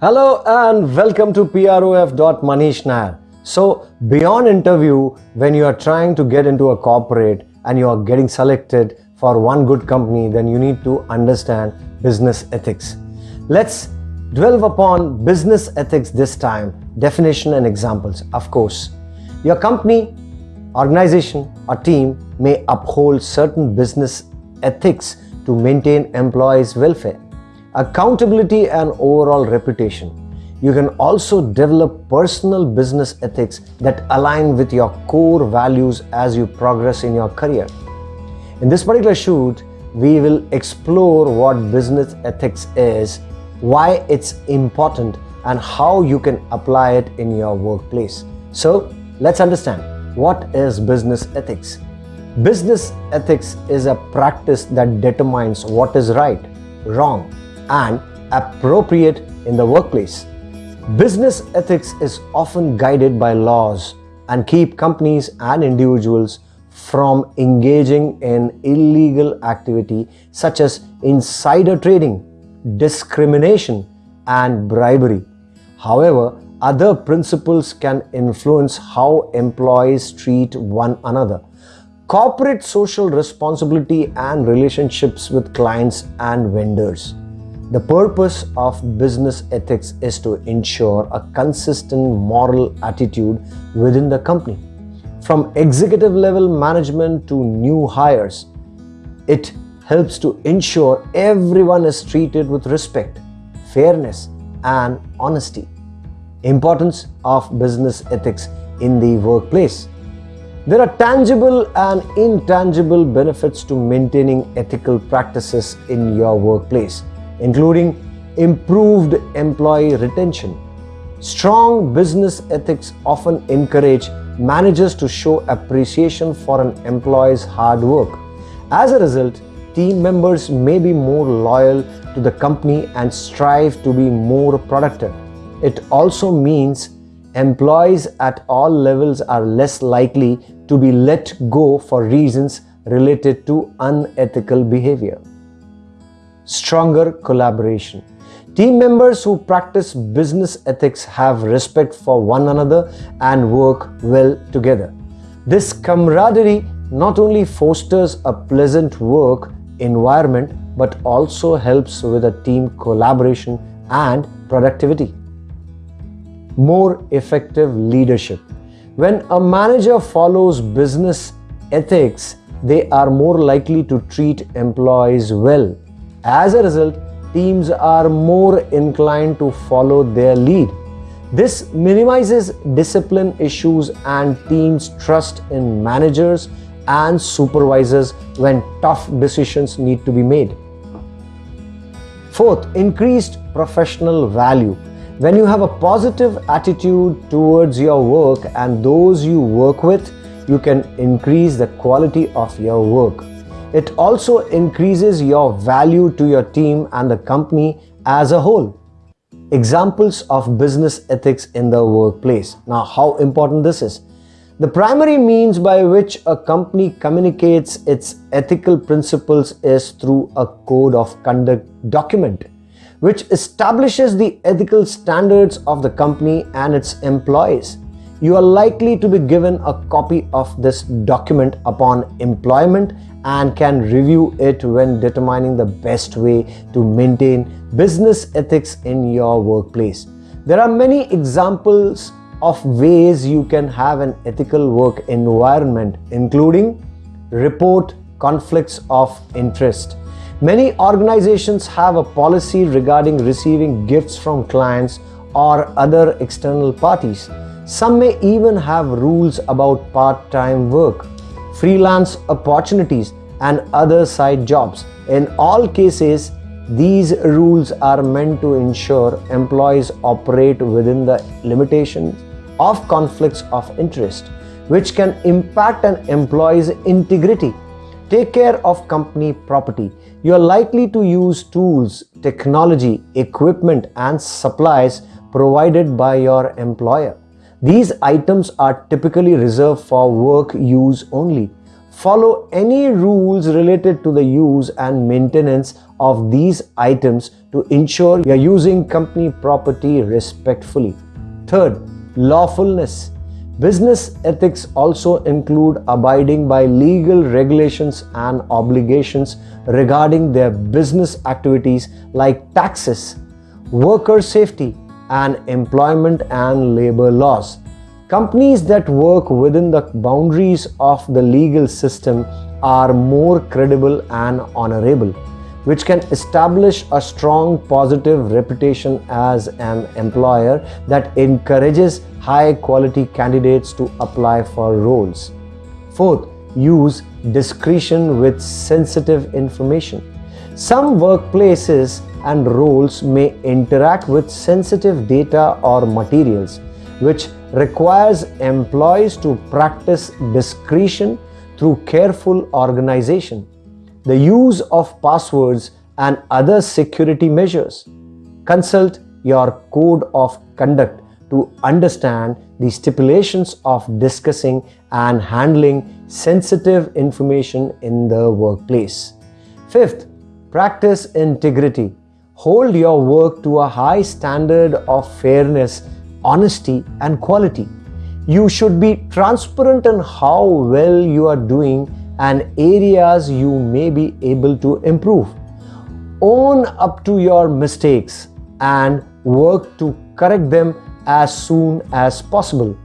Hello and welcome to PROF.Manish Nair. So, beyond interview, when you are trying to get into a corporate and you are getting selected for one good company, then you need to understand business ethics. Let's dwell upon business ethics this time, definition and examples. Of course, your company, organization, or team may uphold certain business ethics to maintain employees' welfare, accountability, and overall reputation. You can also develop personal business ethics that align with your core values as you progress in your career. In this particular shoot, we will explore what business ethics is, why it's important, and how you can apply it in your workplace. So, let's understand what is business ethics. Business ethics is a practice that determines what is right, wrong, and appropriate in the workplace. Business ethics is often guided by laws and keep companies and individuals from engaging in illegal activity such as insider trading, discrimination, and bribery. However, other principles can influence how employees treat one another. Corporate social responsibility and relationships with clients and vendors. The purpose of business ethics is to ensure a consistent moral attitude within the company. From executive level management to new hires, it helps to ensure everyone is treated with respect, fairness, and honesty. Importance of business ethics in the workplace. There are tangible and intangible benefits to maintaining ethical practices in your workplace including improved employee retention. Strong business ethics often encourage managers to show appreciation for an employee's hard work. As a result, team members may be more loyal to the company and strive to be more productive. It also means employees at all levels are less likely to be let go for reasons related to unethical behavior stronger collaboration. Team members who practice business ethics have respect for one another and work well together. This camaraderie not only fosters a pleasant work environment but also helps with a team collaboration and productivity. More effective leadership. When a manager follows business ethics, they are more likely to treat employees well as a result, teams are more inclined to follow their lead. This minimizes discipline issues and teams' trust in managers and supervisors when tough decisions need to be made. Fourth, increased professional value. When you have a positive attitude towards your work and those you work with, you can increase the quality of your work. It also increases your value to your team and the company as a whole. Examples of business ethics in the workplace. Now, how important this is. The primary means by which a company communicates its ethical principles is through a code of conduct document, which establishes the ethical standards of the company and its employees. You are likely to be given a copy of this document upon employment and can review it when determining the best way to maintain business ethics in your workplace. There are many examples of ways you can have an ethical work environment including report conflicts of interest. Many organizations have a policy regarding receiving gifts from clients or other external parties. Some may even have rules about part-time work freelance opportunities, and other side jobs. In all cases, these rules are meant to ensure employees operate within the limitations of conflicts of interest, which can impact an employee's integrity. Take care of company property. You are likely to use tools, technology, equipment, and supplies provided by your employer. These items are typically reserved for work use only. Follow any rules related to the use and maintenance of these items to ensure you're using company property respectfully. Third, lawfulness. Business ethics also include abiding by legal regulations and obligations regarding their business activities like taxes, worker safety, and employment and labor laws. Companies that work within the boundaries of the legal system are more credible and honorable, which can establish a strong positive reputation as an employer that encourages high quality candidates to apply for roles. Fourth, use discretion with sensitive information. Some workplaces and roles may interact with sensitive data or materials, which requires employees to practice discretion through careful organization, the use of passwords and other security measures. Consult your code of conduct to understand the stipulations of discussing and handling sensitive information in the workplace. Fifth, practice integrity. Hold your work to a high standard of fairness honesty and quality. You should be transparent in how well you are doing and areas you may be able to improve. Own up to your mistakes and work to correct them as soon as possible.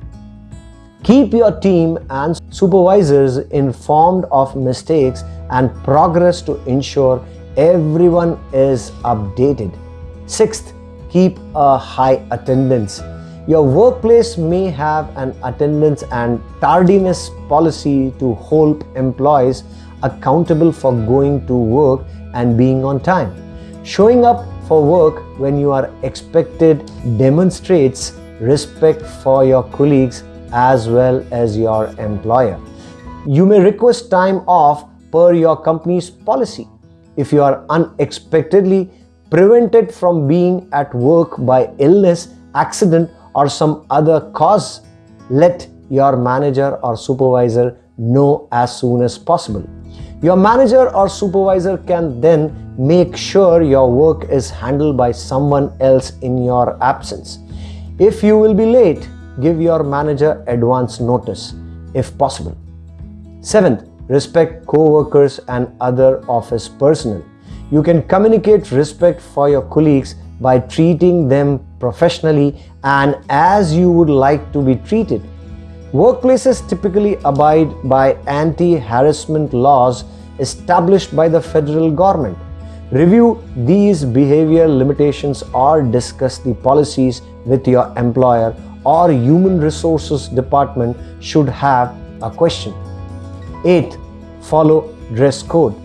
Keep your team and supervisors informed of mistakes and progress to ensure everyone is updated. Sixth, keep a high attendance. Your workplace may have an attendance and tardiness policy to hold employees accountable for going to work and being on time. Showing up for work when you are expected demonstrates respect for your colleagues as well as your employer. You may request time off per your company's policy. If you are unexpectedly prevented from being at work by illness, accident, or some other cause, let your manager or supervisor know as soon as possible. Your manager or supervisor can then make sure your work is handled by someone else in your absence. If you will be late, give your manager advance notice if possible. Seventh, respect co-workers and other office personnel. You can communicate respect for your colleagues by treating them professionally and as you would like to be treated. Workplaces typically abide by anti-harassment laws established by the federal government. Review these behavior limitations or discuss the policies with your employer or human resources department should have a question. 8. Follow dress code.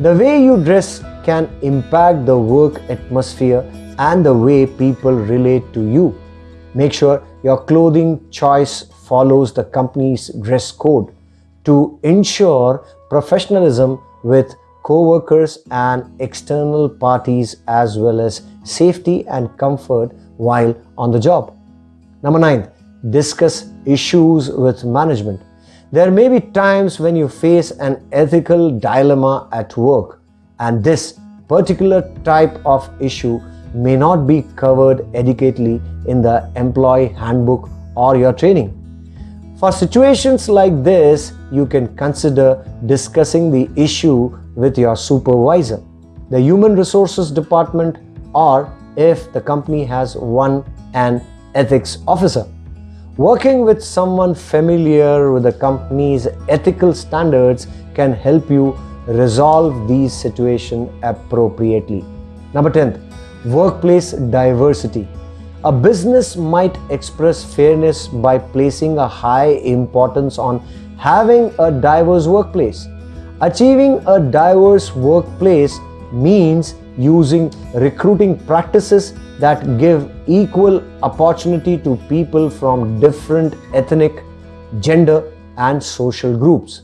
The way you dress can impact the work atmosphere and the way people relate to you. Make sure your clothing choice follows the company's dress code to ensure professionalism with co-workers and external parties as well as safety and comfort while on the job. Number 9. Discuss issues with management. There may be times when you face an ethical dilemma at work and this particular type of issue may not be covered adequately in the employee handbook or your training. For situations like this, you can consider discussing the issue with your supervisor, the human resources department, or if the company has one, an ethics officer. Working with someone familiar with the company's ethical standards can help you resolve these situations appropriately. Number 10, workplace diversity. A business might express fairness by placing a high importance on having a diverse workplace. Achieving a diverse workplace means using recruiting practices that give equal opportunity to people from different ethnic, gender, and social groups.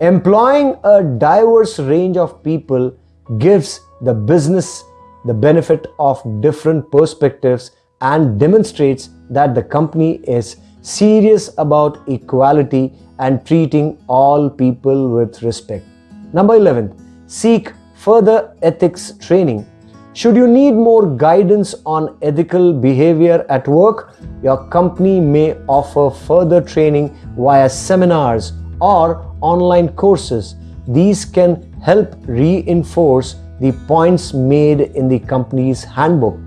Employing a diverse range of people gives the business the benefit of different perspectives and demonstrates that the company is serious about equality and treating all people with respect. Number 11, seek further ethics training. Should you need more guidance on ethical behavior at work, your company may offer further training via seminars or online courses. These can help reinforce the points made in the company's handbook.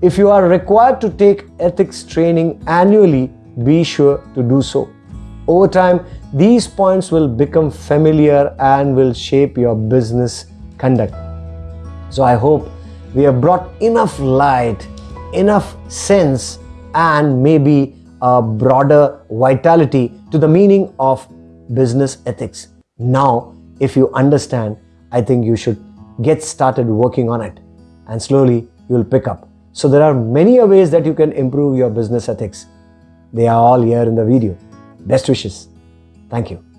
If you are required to take ethics training annually, be sure to do so. Over time, these points will become familiar and will shape your business conduct. So I hope we have brought enough light, enough sense, and maybe a broader vitality to the meaning of business ethics. Now, if you understand, I think you should get started working on it and slowly you will pick up. So there are many ways that you can improve your business ethics. They are all here in the video. Best wishes. Thank you.